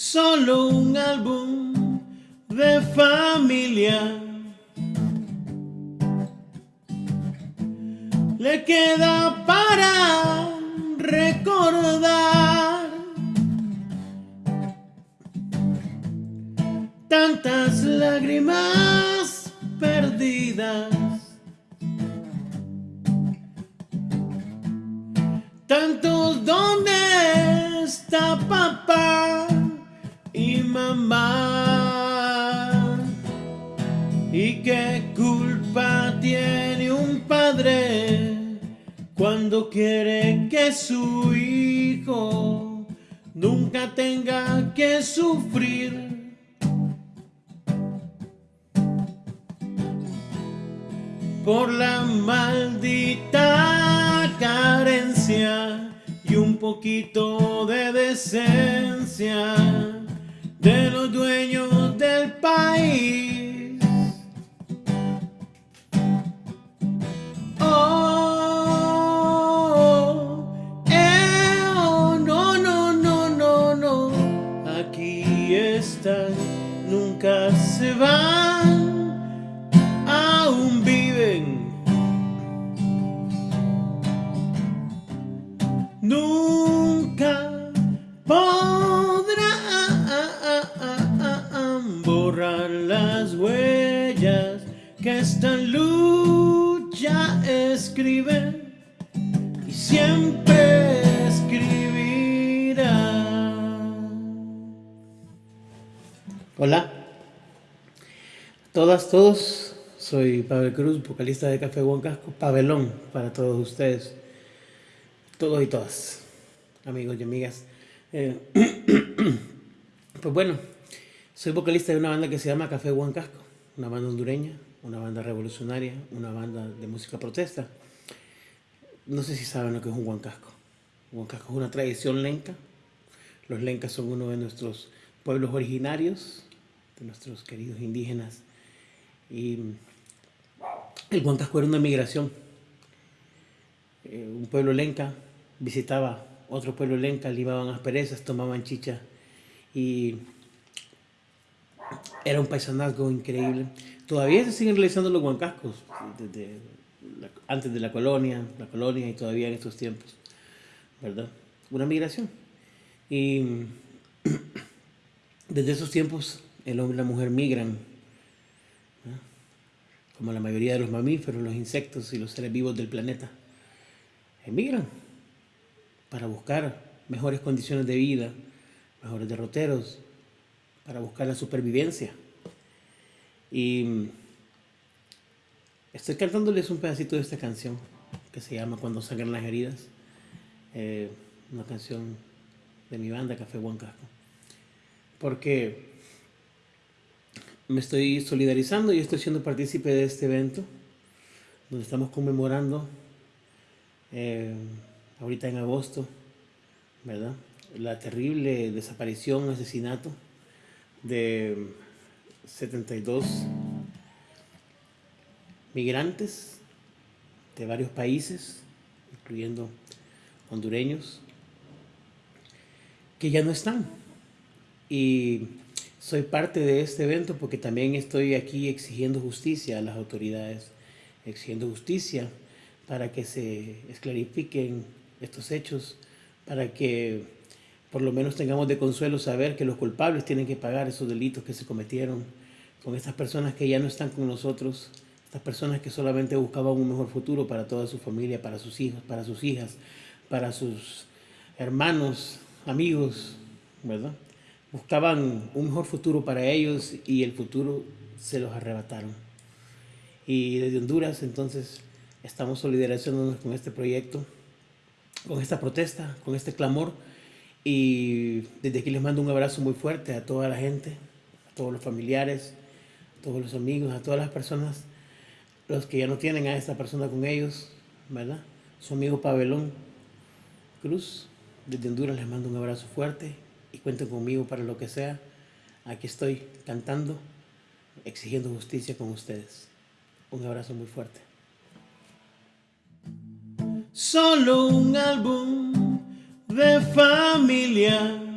solo un álbum de familia. Le queda para recordar tantas lágrimas perdidas. Tantos dónde está papá mamá. ¿Y qué culpa tiene un padre cuando quiere que su hijo nunca tenga que sufrir? Por la maldita carencia y un poquito de decencia de los dueños borrar las huellas que esta lucha escribe y siempre escribirá. Hola, todas, todos, soy Pavel Cruz, vocalista de Café Huancasco, Pavelón para todos ustedes todos y todas, amigos y amigas. Eh, pues bueno, soy vocalista de una banda que se llama Café Huancasco, una banda hondureña, una banda revolucionaria, una banda de música protesta. No sé si saben lo que es un Huancasco. Huancasco es una tradición lenca. Los lencas son uno de nuestros pueblos originarios, de nuestros queridos indígenas. Y el Huancasco era una migración. Eh, un pueblo lenca visitaba otro pueblo lenca, limaban asperezas, tomaban chicha y era un paisanazgo increíble. Todavía se siguen realizando los huancascos, desde antes de la colonia, la colonia y todavía en estos tiempos, ¿verdad? Una migración. Y desde esos tiempos el hombre y la mujer migran, como la mayoría de los mamíferos, los insectos y los seres vivos del planeta, emigran para buscar mejores condiciones de vida, mejores derroteros, para buscar la supervivencia. Y estoy cantándoles un pedacito de esta canción que se llama Cuando sangran las heridas, eh, una canción de mi banda Café Huancasco, porque me estoy solidarizando y estoy siendo partícipe de este evento, donde estamos conmemorando eh, ahorita en agosto, ¿verdad? La terrible desaparición, asesinato de 72 migrantes de varios países, incluyendo hondureños, que ya no están. Y soy parte de este evento porque también estoy aquí exigiendo justicia a las autoridades, exigiendo justicia para que se esclarifiquen estos hechos para que por lo menos tengamos de consuelo saber que los culpables tienen que pagar esos delitos que se cometieron con estas personas que ya no están con nosotros, estas personas que solamente buscaban un mejor futuro para toda su familia, para sus hijos, para sus hijas, para sus hermanos, amigos, ¿verdad? Buscaban un mejor futuro para ellos y el futuro se los arrebataron. Y desde Honduras entonces estamos solidarizándonos con este proyecto con esta protesta, con este clamor. Y desde aquí les mando un abrazo muy fuerte a toda la gente, a todos los familiares, a todos los amigos, a todas las personas, los que ya no tienen a esta persona con ellos, ¿verdad? Su amigo Pavelón Cruz, desde Honduras les mando un abrazo fuerte y cuenten conmigo para lo que sea. Aquí estoy cantando, exigiendo justicia con ustedes. Un abrazo muy fuerte solo un álbum de familia.